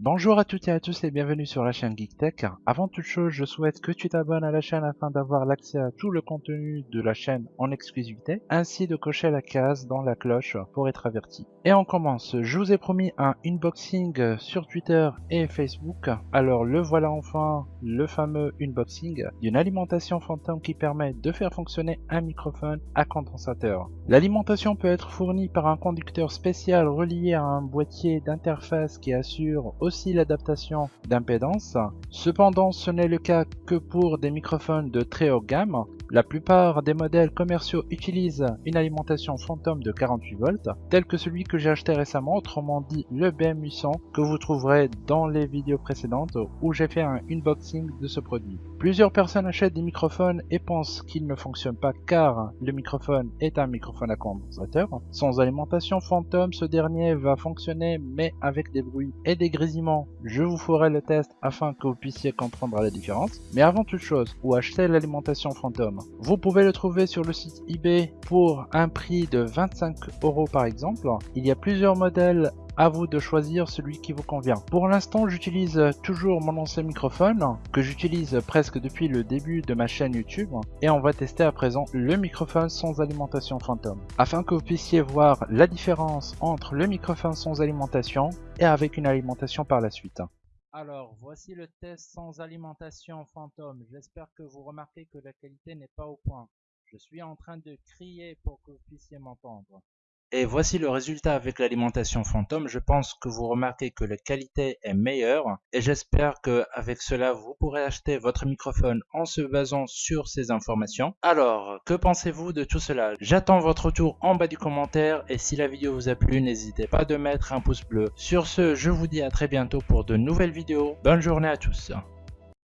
Bonjour à toutes et à tous et bienvenue sur la chaîne GeekTech. Avant toute chose, je souhaite que tu t'abonnes à la chaîne afin d'avoir l'accès à tout le contenu de la chaîne en exclusivité, ainsi de cocher la case dans la cloche pour être averti. Et on commence, je vous ai promis un unboxing sur Twitter et Facebook, alors le voilà enfin, le fameux unboxing d'une alimentation fantôme qui permet de faire fonctionner un microphone à condensateur. L'alimentation peut être fournie par un conducteur spécial relié à un boîtier d'interface qui assure aussi l'adaptation d'impédance. Cependant, ce n'est le cas que pour des microphones de très haute gamme. La plupart des modèles commerciaux utilisent une alimentation fantôme de 48 volts, tel que celui que j'ai acheté récemment, autrement dit le BM800, que vous trouverez dans les vidéos précédentes où j'ai fait un unboxing de ce produit. Plusieurs personnes achètent des microphones et pensent qu'ils ne fonctionnent pas car le microphone est un microphone à condensateur. Sans alimentation fantôme, ce dernier va fonctionner mais avec des bruits et des grésillements. Je vous ferai le test afin que vous puissiez comprendre la différence. Mais avant toute chose, où acheter l'alimentation fantôme? Vous pouvez le trouver sur le site eBay pour un prix de 25 euros par exemple. Il y a plusieurs modèles à vous de choisir celui qui vous convient. Pour l'instant, j'utilise toujours mon ancien microphone que j'utilise presque depuis le début de ma chaîne YouTube et on va tester à présent le microphone sans alimentation fantôme afin que vous puissiez voir la différence entre le microphone sans alimentation et avec une alimentation par la suite. Alors, voici le test sans alimentation fantôme. J'espère que vous remarquez que la qualité n'est pas au point. Je suis en train de crier pour que vous puissiez m'entendre. Et voici le résultat avec l'alimentation fantôme. Je pense que vous remarquez que la qualité est meilleure et j'espère que avec cela vous pourrez acheter votre microphone en se basant sur ces informations. Alors, que pensez-vous de tout cela? J'attends votre retour en bas du commentaire et si la vidéo vous a plu, n'hésitez pas de mettre un pouce bleu. Sur ce, je vous dis à très bientôt pour de nouvelles vidéos. Bonne journée à tous.